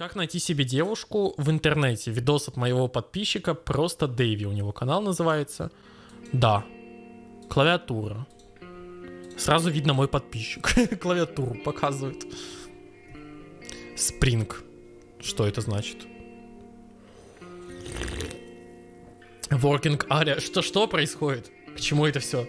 Как найти себе девушку в интернете? Видос от моего подписчика, просто Дэйви у него канал называется. Да. Клавиатура. Сразу видно мой подписчик. Клавиатуру показывает. Спринг. Что это значит? Working area. Что, что происходит? К чему это все?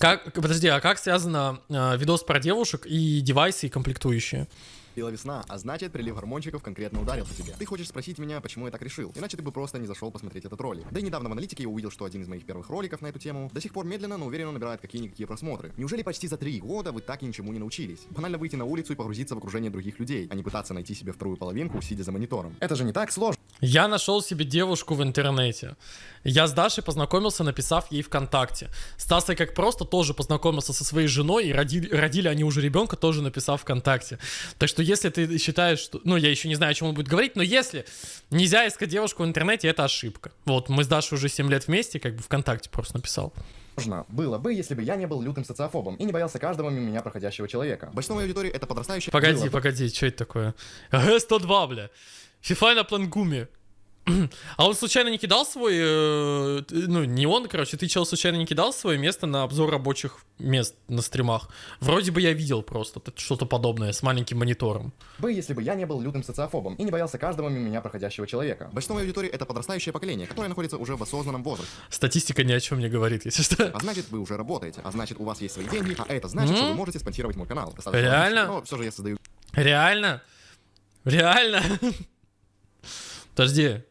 Как, подожди, а как связано э, видос про девушек и девайсы и комплектующие? Била весна, а значит прилив гормончиков конкретно ударил по тебе. Ты хочешь спросить меня, почему я так решил? Иначе ты бы просто не зашел посмотреть этот ролик. Да и недавно в аналитике я увидел, что один из моих первых роликов на эту тему до сих пор медленно, но уверенно набирает какие-никакие просмотры. Неужели почти за три года вы так и ничему не научились? Банально выйти на улицу и погрузиться в окружение других людей, а не пытаться найти себе вторую половинку, сидя за монитором. Это же не так сложно. Я нашел себе девушку в интернете. Я с Дашей познакомился, написав ей ВКонтакте. Стаса как просто тоже познакомился со своей женой, и родили, родили они уже ребенка, тоже написав ВКонтакте. Так что если ты считаешь, что... Ну, я еще не знаю, о чем он будет говорить, но если нельзя искать девушку в интернете, это ошибка. Вот, мы с Дашей уже 7 лет вместе, как бы ВКонтакте просто написал. Можно было бы, если бы я не был лютым социофобом и не боялся каждого мимо меня проходящего человека. Большинство моей аудитории это подрастающая... Погоди, Было бы. погоди, что это такое? Г-102, бля. FIFA на плангуме. А он случайно не кидал свой, э, ну не он, короче, ты чел случайно не кидал свое место на обзор рабочих мест на стримах? Вроде бы я видел просто что-то подобное с маленьким монитором. бы, если бы я не был лютым социофобом и не боялся каждого мимо меня проходящего человека. Большинство моей аудитории это подрастающее поколение, которое находится уже в осознанном возрасте. Статистика ни о чем не говорит, если что. А значит, вы уже работаете, а значит, у вас есть свои деньги, а это значит, что вы можете спонсировать мой канал. Достаточно Реально? Но все же я создаю Реально? Реально? Подожди.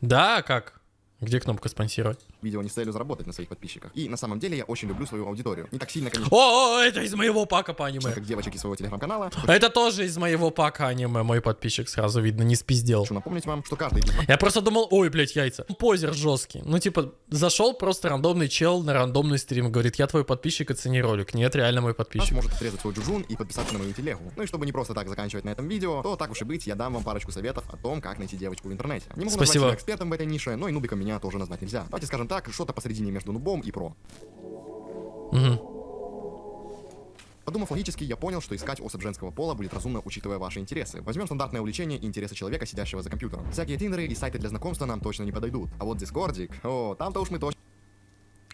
Да, как? Где кнопка спонсировать? Видео не с целью заработать на своих подписчиках. И на самом деле я очень люблю свою аудиторию. Не так сильно, конечно, О, о, это из моего пака по аниме. как девочек из своего телеграм-канала. Это тоже из моего пака аниме, мой подписчик сразу видно, не спиздел. Хочу напомнить вам, что каждый Я просто думал, ой, блядь, яйца. Позер жесткий. Ну, типа, зашел просто рандомный чел на рандомный стрим, говорит, я твой подписчик, оцени ролик. Нет, реально мой подписчик. может отрезать свой джужун и подписаться на мою телегу. Ну и чтобы не просто так заканчивать на этом видео, то так уж и быть, я дам вам парочку советов о том, как найти девочку в интернете. Не могу Спасибо. назвать себя экспертом в этой нише, но и нубиком меня тоже назвать нельзя. Давайте скажем так, что-то посередине между нубом и про. Мгм. Подумав логически, я понял, что искать особь женского пола будет разумно, учитывая ваши интересы. Возьмем стандартное увлечение и интересы человека, сидящего за компьютером. Всякие тиндеры и сайты для знакомства нам точно не подойдут. А вот дискордик, о, там-то уж мы точно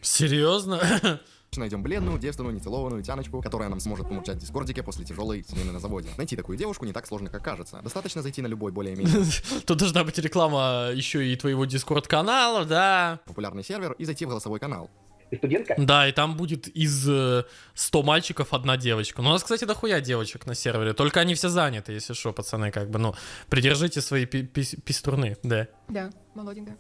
Серьезно? найдем бледную, девственную, нецелованную тяночку, которая нам сможет помурчать в дискордике после тяжелой смены на заводе. Найти такую девушку не так сложно, как кажется. Достаточно зайти на любой более-менее Тут должна быть реклама еще и твоего дискорд-канала, да. популярный сервер и зайти в голосовой канал. Ты студентка? Да, и там будет из э, 100 мальчиков одна девочка. Ну, у нас, кстати, дохуя девочек на сервере. Только они все заняты, если что, пацаны, как бы, ну, придержите свои пи- пи- пиструны, да. Да, молоденькая.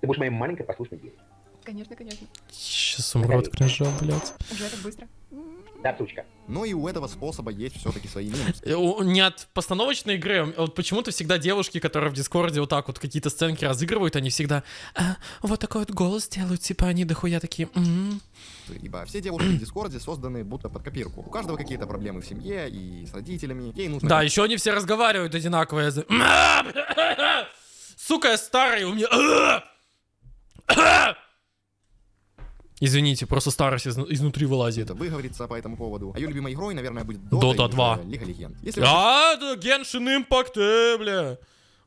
Ты будешь моей маленькой послушной девочкой. Конечно, конечно. Сейчас умрет кринжа, блядь. Уже так быстро. Да, сучка. Но и у этого способа есть все-таки свои минусы. Э, Не от постановочной игры, а вот почему-то всегда девушки, которые в Дискорде вот так вот какие-то сценки разыгрывают, они всегда «А, вот такой вот голос делают, типа они дохуя такие «М-м». Ибо все девушки в Дискорде созданы будто под копирку. У каждого какие-то проблемы в семье и с родителями. Ей нужно Да, еще они все разговаривают одинаково. Я за- Сука, я старый, у меня... Извините, просто старость из- изнутри вылазит. это выговориться по этому поводу. А ее любимой игрой, наверное, будет Dota Dota, или 2. же Лига Легенд. Если вы А, это Genshin Impact, э, бля.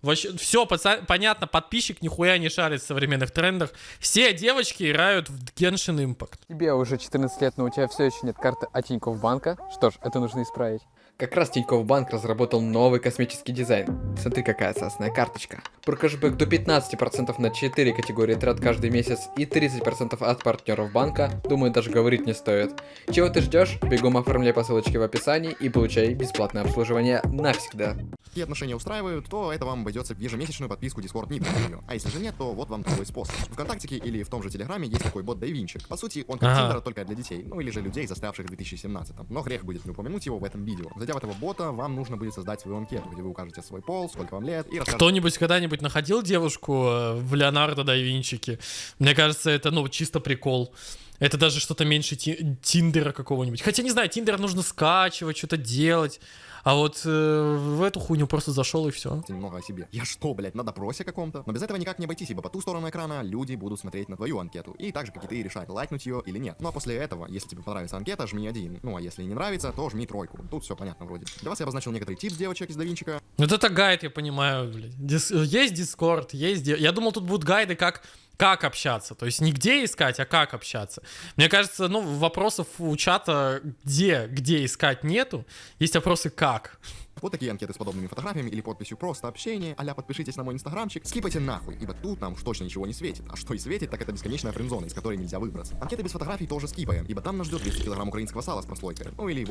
Вообще, все, понятно, подписчик нихуя не шарит в современных трендах. Все девочки играют в Genshin Impact. Тебе уже 14 лет, но у тебя все еще нет карты от Тинькофф банка. Что ж, это нужно исправить. Как раз Тинькофф банк разработал новый космический дизайн. Смотри, какая сасная карточка. Про кэшбэк до 15% на 4 категории трат каждый месяц и 30% от партнеров банка, думаю, даже говорить не стоит. Чего ты ждешь? Бегом оформляй по ссылочке в описании и получай бесплатное обслуживание навсегда. такие отношения устраивают, то это вам обойдется в ежемесячную подписку Discord ее. А если же нет, то вот вам другой способ. В ВКонтактике или в том же Телеграме есть такой бот Дайвинчик. По сути, он как Ага. Тиндер, только для детей, ну или же людей, застрявших в 2017 Но грех будет не упомянуть его в этом видео. Зайдя в этого бота, вам нужно будет создать свою анкету, где вы укажете свой пол, сколько вам лет и Кто-нибудь когда-нибудь находил девушку э, в Леонардо да Винчике? Мне кажется, это, ну, чисто прикол. Это даже что-то меньше ти- Тиндера какого-нибудь. Хотя, не знаю, Тиндер нужно скачивать, что-то делать. А вот э, в эту хуйню просто зашел и все. немного о себе. Я что, блядь, на допросе каком-то? Но без этого никак не обойтись, ибо по ту сторону экрана люди будут смотреть на твою анкету. И так же, как и ты, решать, лайкнуть ее или нет. Ну а после этого, если тебе понравится анкета, жми один. Ну а если не нравится, то жми тройку. Тут все понятно вроде. Для вас я обозначил некоторый тип девочек из Давинчика. Вот это гайд, я понимаю, блядь. Дис- Есть Дискорд, есть... Я думал, тут будут гайды, как как общаться, то есть не где искать, а как общаться. Мне кажется, ну, вопросов у чата где, где искать нету, есть вопросы как. Вот такие анкеты с подобными фотографиями или подписью «Просто общение», а подпишитесь на мой инстаграмчик, скипайте нахуй, ибо тут нам уж точно ничего не светит. А что и светит, так это бесконечная френдзона, из которой нельзя выбраться. Анкеты без фотографий тоже скипаем, ибо там нас ждет 200 килограмм украинского сала с прослойкой. Ну или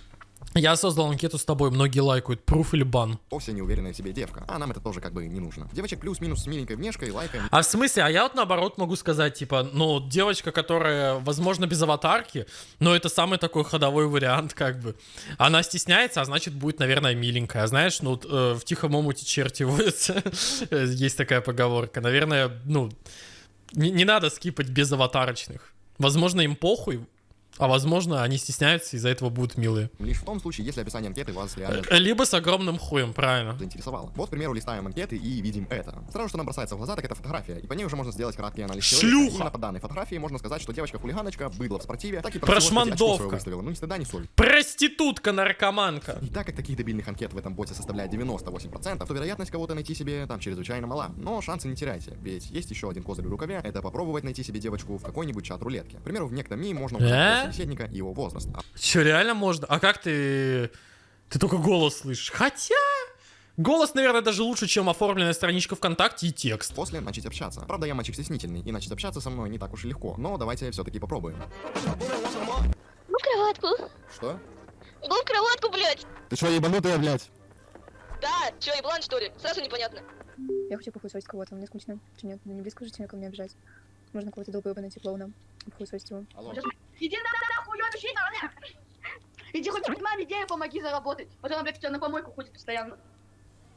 Я создал анкету с тобой, многие лайкают, пруф или бан. вовсе не уверенная в себе девка. А нам это тоже как бы не нужно. Девочек плюс-минус с миленькой внешкой, лайкаем. А в смысле, а я вот наоборот могу сказать, типа, ну, девочка, которая, возможно, без аватарки, но это самый такой ходовой вариант, как бы. Она стесняется, а значит, будет, наверное, миленькая. Знаешь, ну, э, в тихом омуте черти водятся. Есть такая поговорка. Наверное, ну, не, не надо скипать без аватарочных. Возможно, им похуй, а возможно, они стесняются, из-за этого будут милые. Лишь в том случае, если описание анкеты вас реально Э, Либо с огромным хуем, правильно. заинтересовало. Вот, к примеру, листаем анкеты и видим это. Сразу, что нам бросается в глаза, так это фотография, и по ней уже можно сделать краткий анализ Шлюха! человека. Именно по данной фотографии можно сказать, что девочка-хулиганочка, быдло в спортиве, так и очко Прошмандовка. Ну, ни стыда, ни совести. Проститутка, наркоманка. И так как таких дебильных анкет в этом боте составляет 98%, то вероятность кого-то найти себе там чрезвычайно мала. Но шансы не теряйте, ведь есть еще один козырь в рукаве, это попробовать найти себе девочку в какой-нибудь чат рулетки. К примеру, в некто можно собеседника и его возраст. А Че, реально можно? А как ты... Ты только голос слышишь. Хотя... Голос, наверное, даже лучше, чем оформленная страничка ВКонтакте и текст. после начать общаться. Правда, я мальчик стеснительный, и начать общаться со мной не так уж и легко. Но давайте все-таки попробуем. Ну, кроватку. Что? Ну, кроватку, блядь. Ты что, ебанутая, блядь? Да, чё, еблан, что ли? Сразу непонятно. Я хочу похуесосить кого-то, мне скучно. Че нет, ну не близко же человека мне обижать. Можно кого-то долбоеба найти клоуна. Похуесосить его. Алло. Иди нахуй, ебаный Иди хоть маме денег помоги заработать. Вот она, блядь, у тебя на помойку ходит постоянно.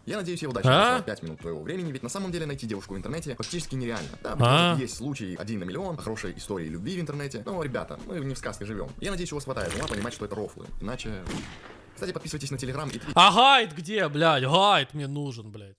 Я надеюсь, я удачно А? нашел 5 минут твоего времени, ведь на самом деле найти девушку в интернете практически нереально. Да, А? есть случаи один на миллион, хорошей истории любви в интернете. Но, ребята, мы не в сказке живем. Я надеюсь, у вас хватает ума понимать, что это рофлы. Иначе... Кстати, подписывайтесь на Телеграм и. А гайд где, блядь? Гайд мне нужен, блядь.